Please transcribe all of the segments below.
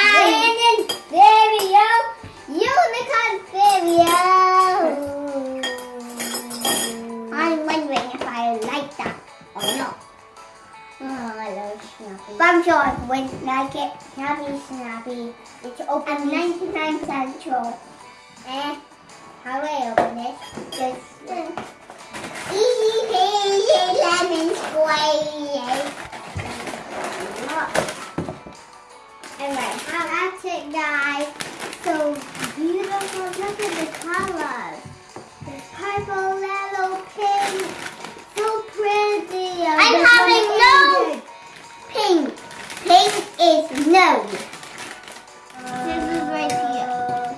Brandon video. Unicorn video. I'm wondering if I like that or not. Oh, I love Snappy. But I'm sure I won't like it. Snappy, Snappy. It's open. I'm 99% sure. Eh, how do I open it? Just Look at the colors. There's purple, yellow, pink. So pretty. I'm having no pink. Pink is no. This is right here.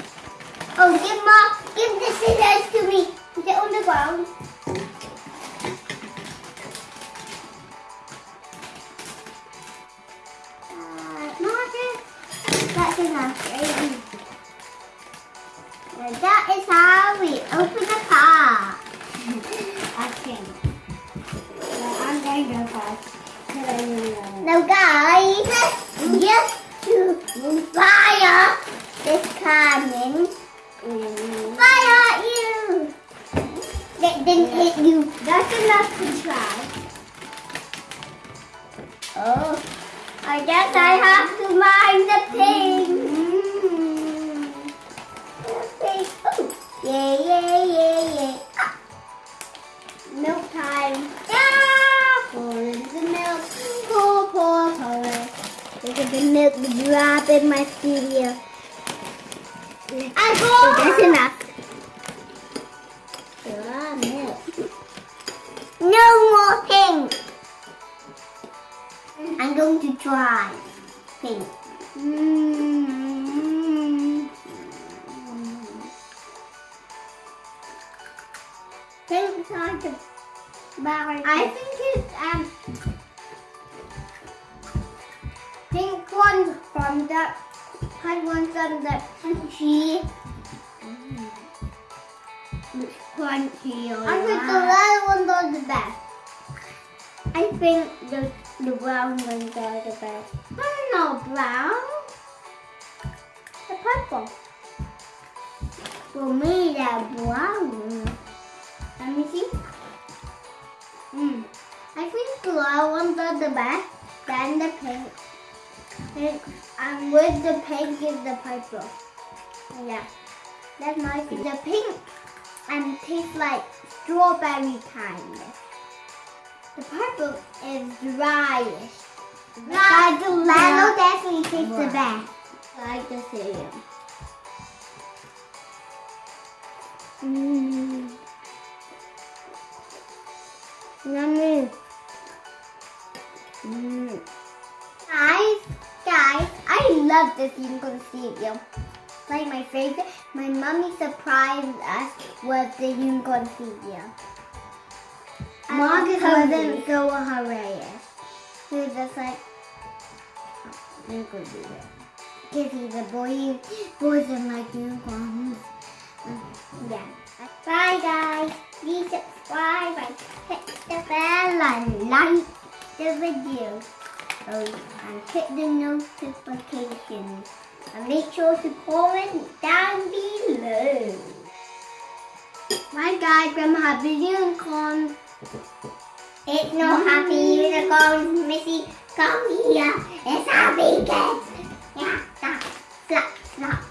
Oh, give mom, give the scissors to me. It on the ground. Uh, Marcus, that's enough. Right? That is how we open the car. I think. I'm going to first. Now guys, just to fire this cannon. Fire you! That didn't hit you. That's enough to try. Oh, I guess I have to mind the pink. Yeah, yeah, yeah, yeah. Ah. Milk time. Ah, pour in the milk. Pour, pour, pour. Look at the milk drop in my studio. I go. That's enough. Milk. No more pink. I'm going to try pink. Mm. Pink hard to buy. I think it's um pink ones from the pink ones from the crunchy. It's crunchy. I think the red ones are the best. I think the the brown ones are the best. Don't know brown. The purple. For me, they're brown. Brown ones the best. Then the pink. Pink. And with the pink is the purple. Yeah. That's nice. The pink and tastes like strawberry kind. The purple is dryish. Like the yellow definitely tastes the best. Like the cereal. Mmm. Love this unicorn cereal. Like my favorite, my mommy surprised us with the unicorn cereal. Marcus wasn't so hilarious. He was just like, oh, you could do that. Because he's a boy, boys don't like unicorns. Um, yeah. Bye guys. Please subscribe and hit the bell and like the video. And hit the notifications. And make sure to comment down below. My guy, from Happy Unicorn. It's not happy unicorn, Missy. Come here. It's happy kids. Yeah, slap, slap, slap,